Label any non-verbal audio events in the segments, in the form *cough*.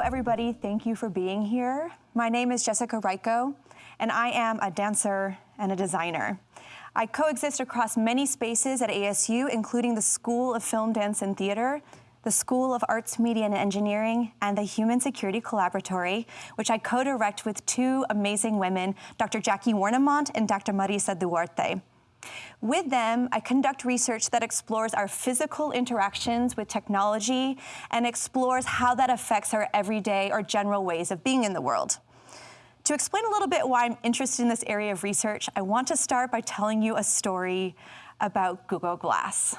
everybody. Thank you for being here. My name is Jessica Rajko, and I am a dancer and a designer. I coexist across many spaces at ASU, including the School of Film, Dance, and Theater, the School of Arts, Media, and Engineering, and the Human Security Collaboratory, which I co-direct with two amazing women, Dr. Jackie Wernimont and Dr. Marisa Duarte. With them, I conduct research that explores our physical interactions with technology and explores how that affects our everyday or general ways of being in the world. To explain a little bit why I'm interested in this area of research, I want to start by telling you a story about Google Glass.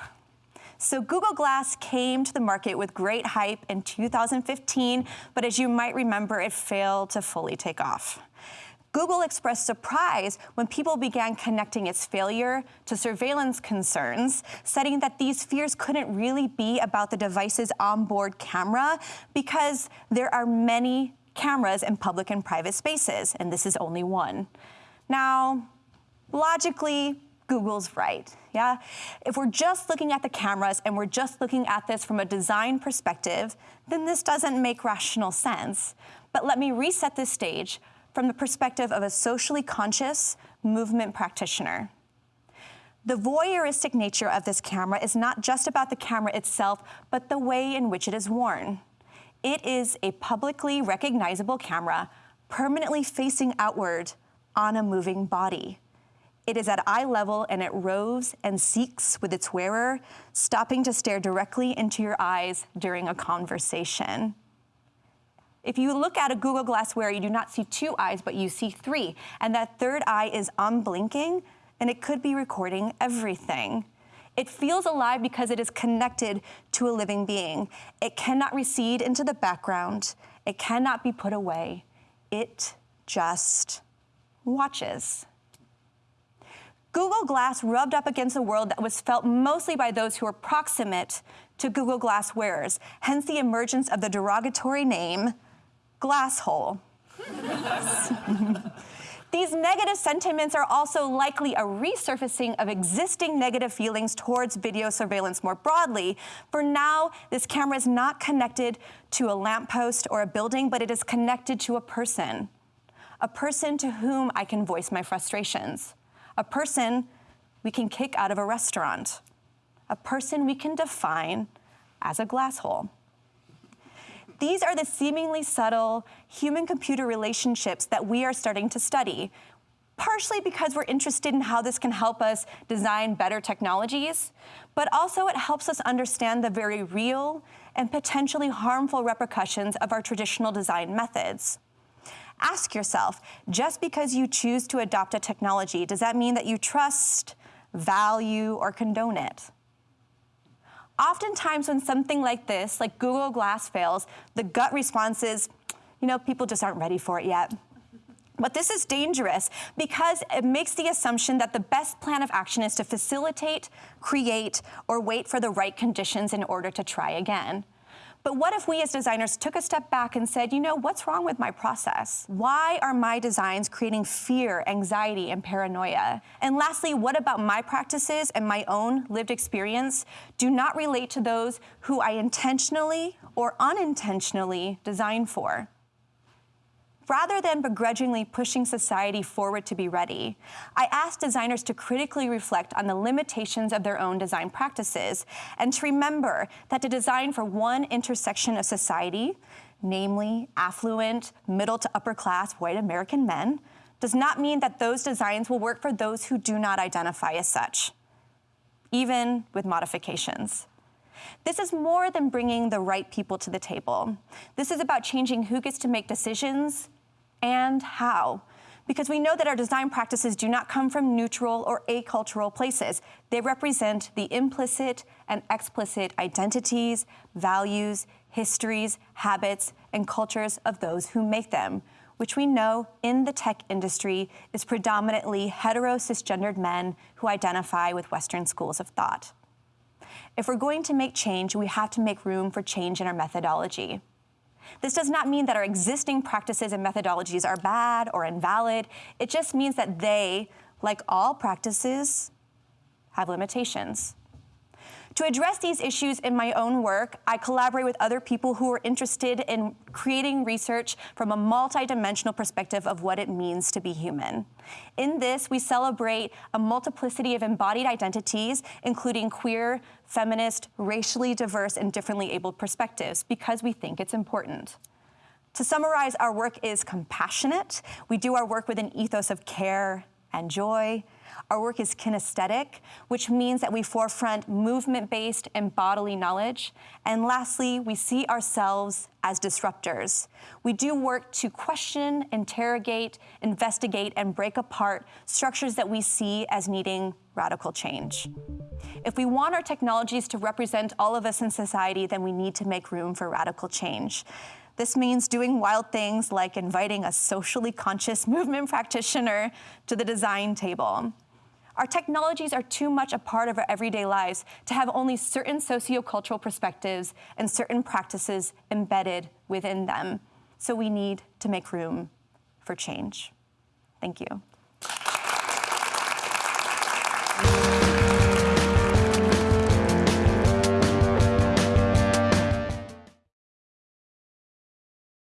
So Google Glass came to the market with great hype in 2015, but as you might remember, it failed to fully take off. Google expressed surprise when people began connecting its failure to surveillance concerns, citing that these fears couldn't really be about the device's onboard camera because there are many cameras in public and private spaces, and this is only one. Now, logically, Google's right, yeah? If we're just looking at the cameras and we're just looking at this from a design perspective, then this doesn't make rational sense. But let me reset this stage from the perspective of a socially conscious movement practitioner. The voyeuristic nature of this camera is not just about the camera itself, but the way in which it is worn. It is a publicly recognizable camera permanently facing outward on a moving body. It is at eye level and it roves and seeks with its wearer, stopping to stare directly into your eyes during a conversation. If you look at a Google Glass wearer, you do not see two eyes, but you see three. And that third eye is unblinking, and it could be recording everything. It feels alive because it is connected to a living being. It cannot recede into the background. It cannot be put away. It just watches. Google Glass rubbed up against a world that was felt mostly by those who were proximate to Google Glass wearers, hence the emergence of the derogatory name, glass hole. *laughs* These negative sentiments are also likely a resurfacing of existing negative feelings towards video surveillance more broadly. For now, this camera is not connected to a lamppost or a building, but it is connected to a person. A person to whom I can voice my frustrations a person we can kick out of a restaurant, a person we can define as a glass hole. These are the seemingly subtle human-computer relationships that we are starting to study, partially because we're interested in how this can help us design better technologies, but also it helps us understand the very real and potentially harmful repercussions of our traditional design methods. Ask yourself, just because you choose to adopt a technology, does that mean that you trust, value, or condone it? Oftentimes when something like this, like Google Glass fails, the gut response is, you know, people just aren't ready for it yet. But this is dangerous because it makes the assumption that the best plan of action is to facilitate, create, or wait for the right conditions in order to try again. But what if we as designers took a step back and said, you know, what's wrong with my process? Why are my designs creating fear, anxiety, and paranoia? And lastly, what about my practices and my own lived experience do not relate to those who I intentionally or unintentionally design for? Rather than begrudgingly pushing society forward to be ready, I asked designers to critically reflect on the limitations of their own design practices and to remember that to design for one intersection of society, namely affluent, middle to upper class white American men, does not mean that those designs will work for those who do not identify as such, even with modifications. This is more than bringing the right people to the table. This is about changing who gets to make decisions and how. Because we know that our design practices do not come from neutral or acultural places. They represent the implicit and explicit identities, values, histories, habits, and cultures of those who make them, which we know in the tech industry is predominantly hetero cisgendered men who identify with Western schools of thought. If we're going to make change, we have to make room for change in our methodology. This does not mean that our existing practices and methodologies are bad or invalid. It just means that they, like all practices, have limitations. To address these issues in my own work, I collaborate with other people who are interested in creating research from a multidimensional perspective of what it means to be human. In this, we celebrate a multiplicity of embodied identities, including queer, feminist, racially diverse, and differently abled perspectives, because we think it's important. To summarize, our work is compassionate. We do our work with an ethos of care and joy. Our work is kinesthetic, which means that we forefront movement-based and bodily knowledge. And lastly, we see ourselves as disruptors. We do work to question, interrogate, investigate, and break apart structures that we see as needing radical change. If we want our technologies to represent all of us in society, then we need to make room for radical change. This means doing wild things like inviting a socially conscious *laughs* movement practitioner to the design table. Our technologies are too much a part of our everyday lives to have only certain sociocultural perspectives and certain practices embedded within them. So we need to make room for change. Thank you.